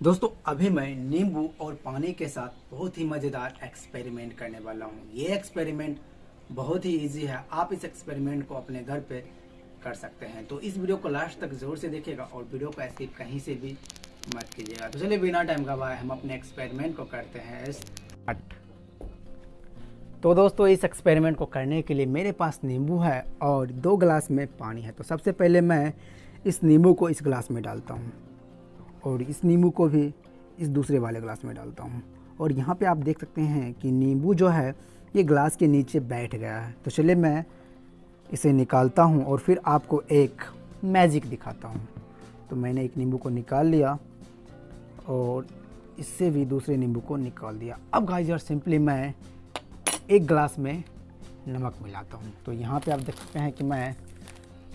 दोस्तों, अभी मैं नींबू और पानी के साथ बहुत ही मज़ेदार एक्सपेरिमेंट करने वाला हूँ। ये एक्सपेरिमेंट बहुत ही इजी है। आप इस एक्सपेरिमेंट को अपने घर पे कर सकते हैं। तो इस वीडियो को लास्ट तक ज़रूर से देखिएगा और वीडियो को ऐसे कहीं से भी मत कीजिएगा। तो चलिए, बिना टाइम गवाए हम अपने एक्सपेरिमेंट को करते हैं। तो दोस्तों, इस एक्सपेरिमेंट को करने के लिए मेरे पास नींबू है और दो गिलास में पानी है। तो सबसे पहले मैं इस नींबू को इस गिलास में डालता हूँ। और इस नींबू को भी इस दूसरे वाले गिलास में डालता हूँ। और यहाँ पे आप देख सकते हैं कि नींबू जो है, ये ग्लास के नीचे बैठ गया है। तो चलिए मैं इसे निकालता हूँ और फिर आपको एक मैजिक दिखाता हूँ। तो मैंने एक नींबू को निकाल लिया और इससे भी दूसरे नींबू को निकाल दिया। अब गाइस यार सिंपली मैं एक ग्लास में नमक मिलाता हूँ। तो यहाँ पे आप देख सकते हैं कि मैं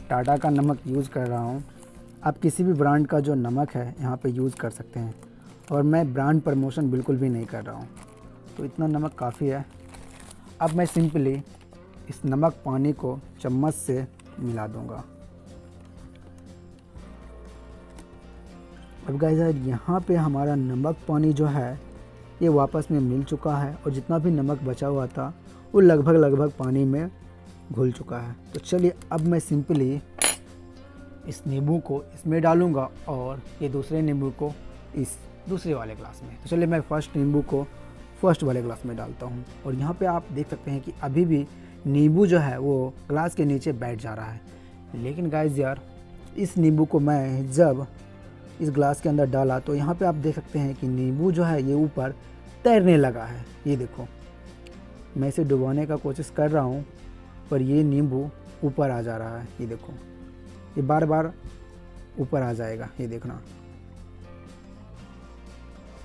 टाटा का नमक यूज़ कर रहा हूँ। आप किसी भी ब्रांड का जो नमक है, यहाँ पे यूज़ कर सकते हैं। और मैं ब्रांड प्रमोशन बिल्कुल भी नहीं कर रहा हूँ। तो इतना नमक काफ़ी है। अब मैं सिंपली इस नमक पानी को चम्मच से मिला दूँगा। अब यार यहाँ पे हमारा नमक पानी जो है, ये वापस में मिल चुका है और जितना भी नमक बचा हुआ था, वो लगभग लगभग पानी में घुल चुका है। तो चलिए, अब मैं सिंपली इस नींबू को इसमें डालूँगा और ये दूसरे नींबू को इस दूसरे वाले ग्लास में। तो चलिए मैं फ़र्स्ट नींबू को फ़र्स्ट वाले ग्लास में डालता हूँ और यहाँ पे आप देख सकते हैं कि अभी भी नींबू जो है वो ग्लास के नीचे बैठ जा रहा है। लेकिन गाइस यार, इस नींबू को मैं जब इस ग्लास के अंदर डाला तो यहाँ पे आप देख सकते हैं कि नींबू जो है ये ऊपर तैरने लगा है। ये देखो, मैं इसे डुबाने का कोशिश कर रहा हूँ पर ये नींबू ऊपर आ जा रहा है। ये देखो ये बार बार ऊपर आ जाएगा, ये देखना।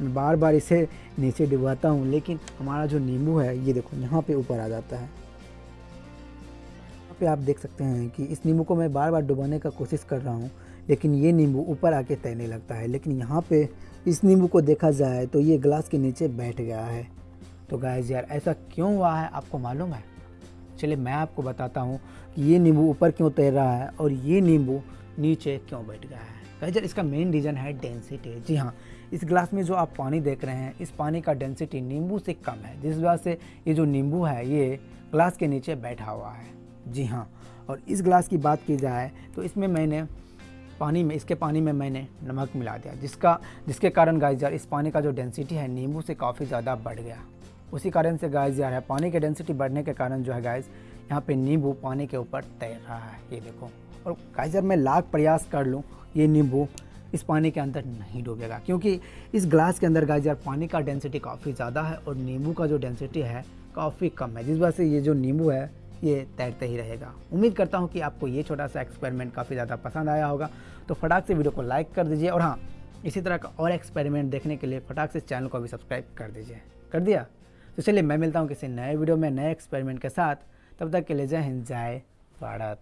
मैं बार बार इसे नीचे डुबाता हूँ, लेकिन हमारा जो नींबू है, ये देखो, यहाँ पे ऊपर आ जाता है। यहाँ पे आप देख सकते हैं कि इस नींबू को मैं बार बार डुबाने का कोशिश कर रहा हूँ, लेकिन ये नींबू ऊपर आके तैरने लगता है। लेकिन यहाँ पे इस नींबू को देखा जाए तो ये ग्लास के नीचे बैठ गया है। तो गाय यार, ऐसा क्यों हुआ है, आपको मालूम है? चलिए मैं आपको बताता हूँ कि ये नींबू ऊपर क्यों तैर रहा है और ये नींबू नीचे क्यों बैठ गया है। गाइस यार इसका मेन रीज़न है डेंसिटी जी हाँ इस ग्लास में जो आप पानी देख रहे हैं, इस पानी का डेंसिटी नींबू से कम है, जिस वजह से ये जो नींबू है, ये ग्लास के नीचे बैठा हुआ है। जी हाँ और इस ग्लास की बात की जाए तो इसमें मैंने पानी में, इसके पानी में मैंने नमक मिला दिया, जिसका, जिसके कारण गाइजर इस पानी का जो डेंसिटी है, नींबू से काफ़ी ज़्यादा बढ़ गया। उसी कारण से गाइस यार है पानी की डेंसिटी बढ़ने के कारण जो है गाइस यहाँ पे नींबू पानी के ऊपर तैर रहा है, ये देखो। और गाइस यार, मैं लाख प्रयास कर लूँ, ये नींबू इस पानी के अंदर नहीं डूबेगा, क्योंकि इस ग्लास के अंदर गाइस यार, पानी का डेंसिटी काफ़ी ज़्यादा है और नींबू का जो डेंसिटी है काफ़ी कम है, जिस वजह से ये जो नींबू है, ये तैरते ही रहेगा। उम्मीद करता हूँ कि आपको ये छोटा सा एक्सपेरिमेंट काफ़ी ज़्यादा पसंद आया होगा तो फटाक से वीडियो को लाइक कर दीजिए और हाँ इसी तरह का और एक्सपेरिमेंट देखने के लिए फटाक से चैनल को भी सब्सक्राइब कर दीजिए। कर दिया? तो चलिए मैं मिलता हूँ किसी नए वीडियो में, नए एक्सपेरिमेंट के साथ। तब तक के लिए जय हिंद, जय भारत।